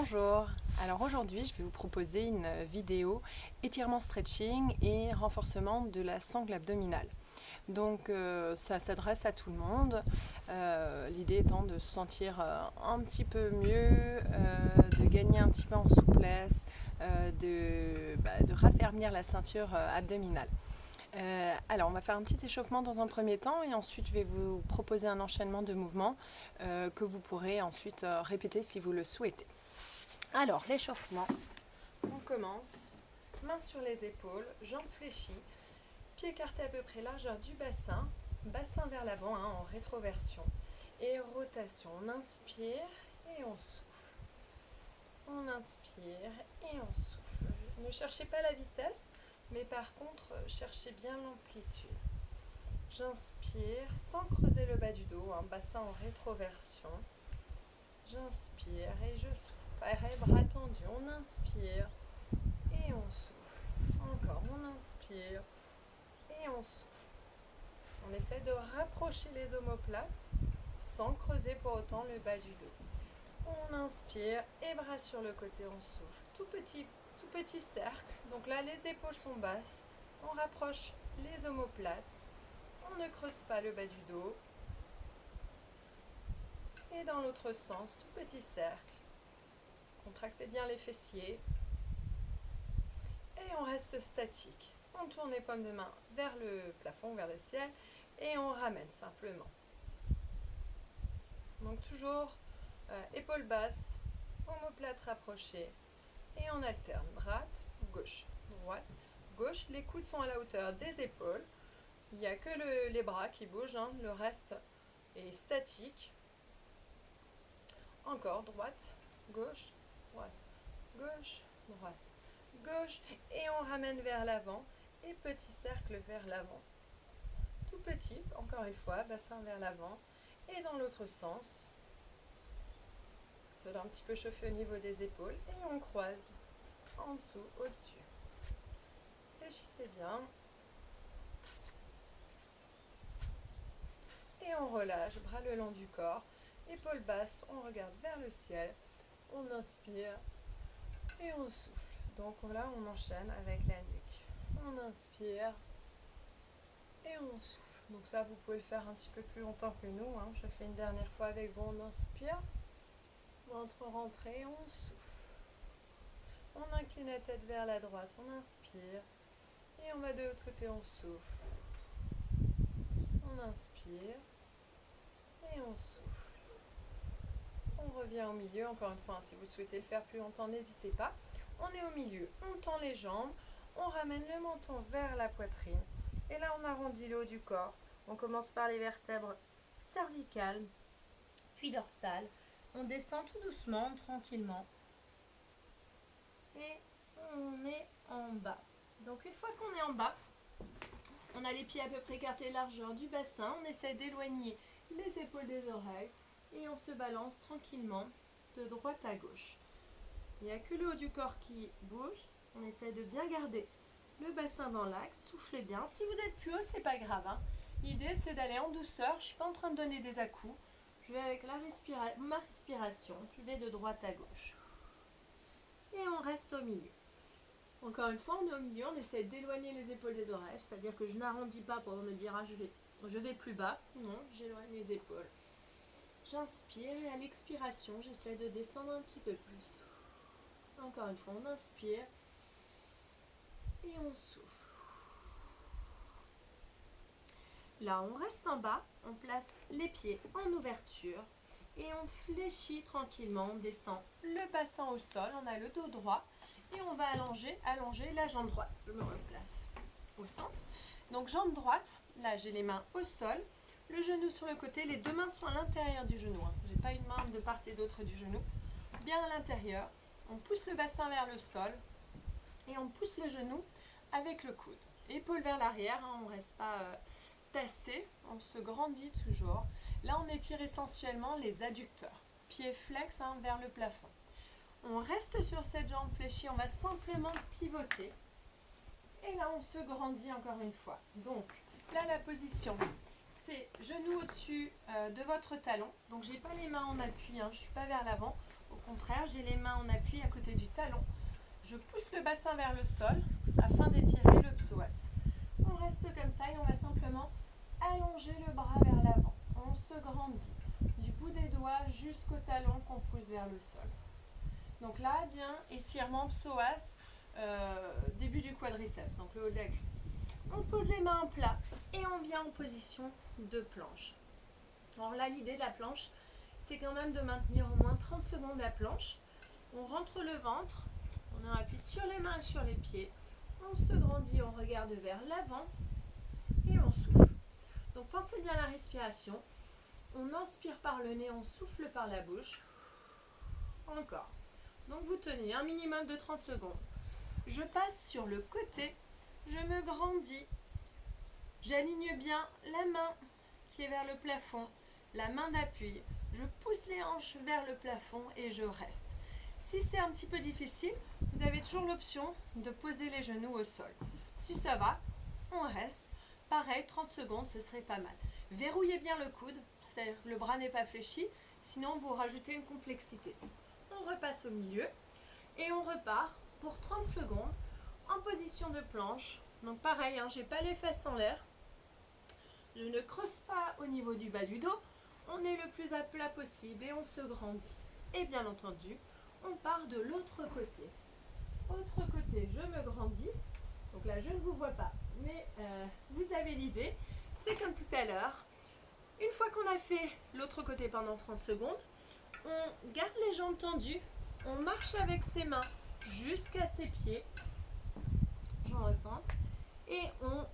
Bonjour, alors aujourd'hui je vais vous proposer une vidéo étirement stretching et renforcement de la sangle abdominale. Donc euh, ça s'adresse à tout le monde, euh, l'idée étant de se sentir euh, un petit peu mieux, de gagner un petit peu en souplesse, de, bah, de raffermir la ceinture abdominale. Alors, on va faire un petit échauffement dans un premier temps et ensuite je vais vous proposer un enchaînement de mouvements que vous pourrez ensuite répéter si vous le souhaitez. Alors, l'échauffement, on commence. Mains sur les épaules, jambes fléchies, pieds écartés à peu près largeur du bassin, bassin vers l'avant hein, en rétroversion et rotation. On inspire et on souffle. On inspire et on souffle. Ne cherchez pas la vitesse, mais par contre, cherchez bien l'amplitude. J'inspire sans creuser le bas du dos, un bassin en rétroversion. J'inspire et je souffle. Pareil, bras tendus. On inspire et on souffle. Encore, on inspire et on souffle. On essaie de rapprocher les omoplates sans creuser pour autant le bas du dos. On inspire et bras sur le côté, on souffle. Tout petit tout petit cercle. Donc là, les épaules sont basses. On rapproche les omoplates. On ne creuse pas le bas du dos. Et dans l'autre sens, tout petit cercle. Contractez bien les fessiers. Et on reste statique. On tourne les paumes de main vers le plafond, vers le ciel. Et on ramène simplement. Donc toujours euh, épaules basses, omoplates rapprochées et on alterne droite, gauche, droite, gauche. Les coudes sont à la hauteur des épaules. Il n'y a que les bras qui bougent, hein. le reste est statique. Encore droite, gauche, droite, gauche, droite, gauche. Et on ramène vers l'avant et petit cercle vers l'avant. Tout petit, encore une fois, bassin vers l'avant. Et dans l'autre sens, doit un petit peu chauffer au niveau des épaules et on croise en dessous, au-dessus. Réfléchissez bien. Et on relâche, bras le long du corps, épaules basses, on regarde vers le ciel, on inspire et on souffle. Donc là, on enchaîne avec la nuque. On inspire et on souffle. Donc ça, vous pouvez le faire un petit peu plus longtemps que nous. Hein. Je fais une dernière fois avec vous. On inspire. Ventre rentré, on souffle. On incline la tête vers la droite, on inspire. Et on va de l'autre côté, on souffle. On inspire. Et on souffle. On revient au milieu. Encore une fois, hein, si vous souhaitez le faire plus longtemps, n'hésitez pas. On est au milieu. On tend les jambes. On ramène le menton vers la poitrine. Et là, on arrondit le haut du corps. On commence par les vertèbres cervicales, puis dorsales. On descend tout doucement, tranquillement. Et on est en bas. Donc une fois qu'on est en bas, on a les pieds à peu près écartés largeur du bassin. On essaie d'éloigner les épaules des oreilles. Et on se balance tranquillement de droite à gauche. Il n'y a que le haut du corps qui bouge. On essaie de bien garder le bassin dans l'axe. Soufflez bien. Si vous êtes plus haut, c'est pas grave. Hein. L'idée, c'est d'aller en douceur. Je ne suis pas en train de donner des à-coups. Je vais avec la ma respiration, je vais de droite à gauche. Et on reste au milieu. Encore une fois, on est au milieu, on essaie d'éloigner les épaules des oreilles, c'est-à-dire que je n'arrondis pas pour me dire ah, je, je vais plus bas. Non, j'éloigne les épaules. J'inspire et à l'expiration, j'essaie de descendre un petit peu plus. Encore une fois, on inspire et on souffle. Là, on reste en bas, on place les pieds en ouverture et on fléchit tranquillement, on descend le bassin au sol, on a le dos droit et on va allonger, allonger la jambe droite. Je me replace au centre. Donc jambe droite, là j'ai les mains au sol, le genou sur le côté, les deux mains sont à l'intérieur du genou. Hein. Je n'ai pas une main de part et d'autre du genou, bien à l'intérieur. On pousse le bassin vers le sol et on pousse le genou avec le coude. Épaule vers l'arrière, hein, on ne reste pas... Euh, tassé, on se grandit toujours. Là, on étire essentiellement les adducteurs. Pieds flex hein, vers le plafond. On reste sur cette jambe fléchie, on va simplement pivoter. Et là, on se grandit encore une fois. Donc, là, la position, c'est genou au-dessus euh, de votre talon. Donc, j'ai pas les mains en appui, hein, je suis pas vers l'avant. Au contraire, j'ai les mains en appui à côté du talon. Je pousse le bassin vers le sol afin d'étirer le psoas. On reste comme ça et on va simplement allonger le bras vers l'avant. On se grandit du bout des doigts jusqu'au talon qu'on pousse vers le sol. Donc là, bien, étirement psoas, euh, début du quadriceps, donc le haut de la cuisse. On pose les mains en plat et on vient en position de planche. Alors là, l'idée de la planche, c'est quand même de maintenir au moins 30 secondes la planche. On rentre le ventre, on appuie sur les mains et sur les pieds. On se grandit, on regarde vers l'avant et on souffle. Donc pensez bien à la respiration. On inspire par le nez, on souffle par la bouche. Encore. Donc vous tenez un minimum de 30 secondes. Je passe sur le côté, je me grandis. J'aligne bien la main qui est vers le plafond, la main d'appui. Je pousse les hanches vers le plafond et je reste. Si c'est un petit peu difficile, vous avez toujours l'option de poser les genoux au sol. Si ça va, on reste. Pareil, 30 secondes, ce serait pas mal. Verrouillez bien le coude, c'est-à-dire le bras n'est pas fléchi, sinon vous rajoutez une complexité. On repasse au milieu et on repart pour 30 secondes en position de planche. Donc pareil, hein, j'ai pas les fesses en l'air. Je ne creuse pas au niveau du bas du dos. On est le plus à plat possible et on se grandit. Et bien entendu, on part de l'autre côté. Autre côté, je me grandis. Donc là, je ne vous vois pas, mais euh, vous avez l'idée. C'est comme tout à l'heure. Une fois qu'on a fait l'autre côté pendant 30 secondes, on garde les jambes tendues, on marche avec ses mains jusqu'à ses pieds. J'en ressens. Et on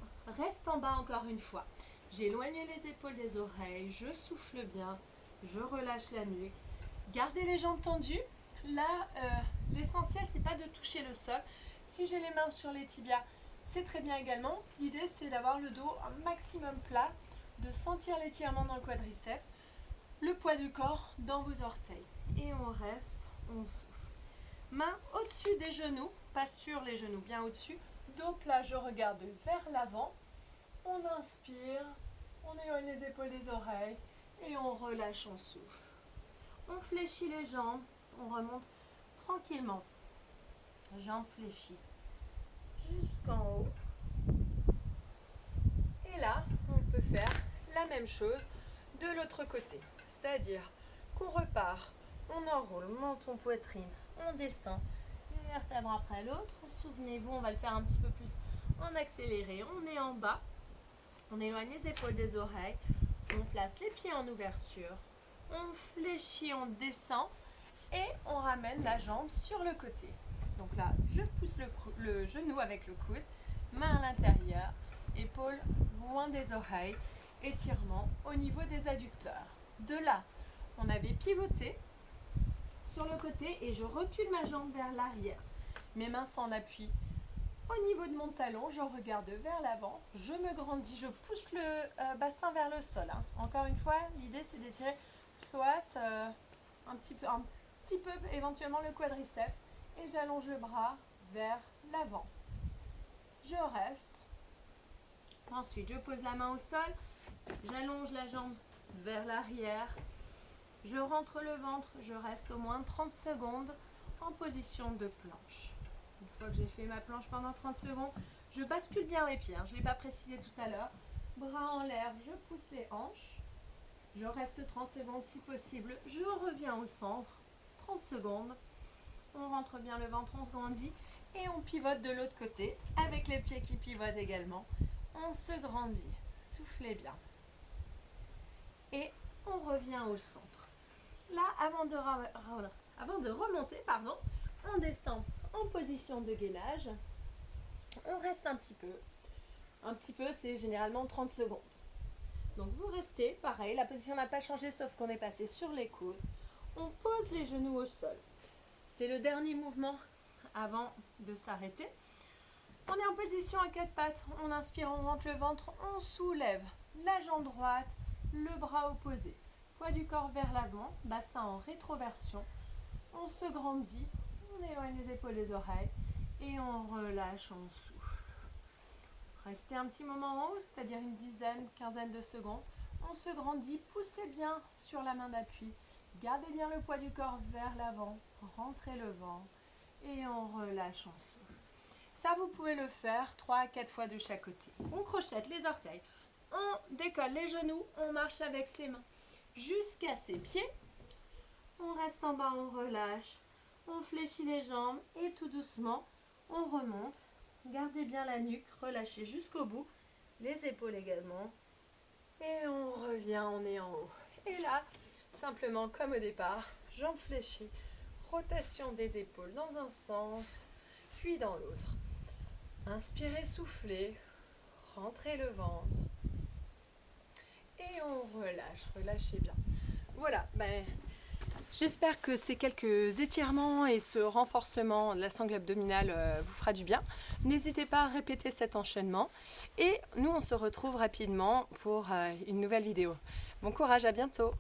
reste en bas encore une fois. J'éloigne les épaules des oreilles, je souffle bien, je relâche la nuque. Gardez les jambes tendues. Là, euh, l'essentiel, c'est pas de toucher le sol. Si j'ai les mains sur les tibias, c'est très bien également. L'idée, c'est d'avoir le dos un maximum plat, de sentir l'étirement dans le quadriceps, le poids du corps dans vos orteils. Et on reste, on souffle. Main au-dessus des genoux, pas sur les genoux, bien au-dessus. Dos je regarde vers l'avant. On inspire, on éloigne les épaules des oreilles et on relâche, on souffle. On fléchit les jambes, on remonte tranquillement. Jambes fléchies jusqu'en haut. Et là, on peut faire la même chose de l'autre côté. C'est-à-dire qu'on repart, on enroule menton, poitrine, on descend vertèbre après l'autre. Souvenez-vous, on va le faire un petit peu plus en accéléré. On est en bas, on éloigne les épaules des oreilles, on place les pieds en ouverture, on fléchit, on descend et on ramène la jambe sur le côté. Donc là, je pousse le, le genou avec le coude, main à l'intérieur, épaules loin des oreilles, étirement au niveau des adducteurs. De là, on avait pivoté sur le côté et je recule ma jambe vers l'arrière. Mes mains sont en appui au niveau de mon talon, je regarde vers l'avant, je me grandis, je pousse le euh, bassin vers le sol. hein. Encore une fois, l'idée c'est d'étirer psoas, euh, un, petit peu, un petit peu éventuellement le quadriceps et j'allonge le bras vers l'avant. Je reste. Ensuite, je pose la main au sol, j'allonge la jambe vers l'arrière, je rentre le ventre, je reste au moins 30 secondes en position de planche. Une fois que j'ai fait ma planche pendant 30 secondes, je bascule bien les pieds. hein. Je ne l'ai pas précisé tout à l'heure. Bras en l'air, je pousse les hanches. Je reste 30 secondes si possible. Je reviens au centre. 30 secondes. On rentre bien le ventre, on se grandit. Et on pivote de l'autre côté avec les pieds qui pivotent également. On se grandit. Soufflez bien. Et on revient au centre. Avant de, avant de remonter, on descend en position de gainage. On reste un petit peu. Un petit peu, c'est généralement 30 secondes. Donc vous restez, pareil, la position n'a pas changé sauf qu'on est passé sur les coudes. On pose les genoux au sol. C'est le dernier mouvement avant de s'arrêter. On est en position à quatre pattes. On inspire, on rentre le ventre, on soulève la jambe droite, le bras opposé. Poids du corps vers l'avant, bassin en rétroversion. On se grandit, on éloigne les épaules des oreilles et on relâche, on souffle. Restez un petit moment en haut, c'est-à-dire une dizaine, quinzaine de secondes. On se grandit, poussez bien sur la main d'appui Gardez bien le poids du corps vers l'avant, rentrez le ventre et on relâche en souffle. Ça, vous pouvez le faire 3 à 4 fois de chaque côté. On crochette les orteils, on décolle les genoux, on marche avec ses mains jusqu'à ses pieds. On reste en bas, on relâche, on fléchit les jambes et tout doucement, on remonte. Gardez bien la nuque, relâchez jusqu'au bout, les épaules également. Et on revient, on est en haut. Et là, simplement comme au départ, jambes fléchies, rotation des épaules dans un sens, puis dans l'autre. Inspirez, soufflez, rentrez le ventre. Et on relâche, relâchez bien. Voilà, ben, j'espère que ces quelques étirements et ce renforcement de la sangle abdominale euh, vous fera du bien. N'hésitez pas à répéter cet enchaînement. Et nous, on se retrouve rapidement pour euh, une nouvelle vidéo. Bon courage, à bientôt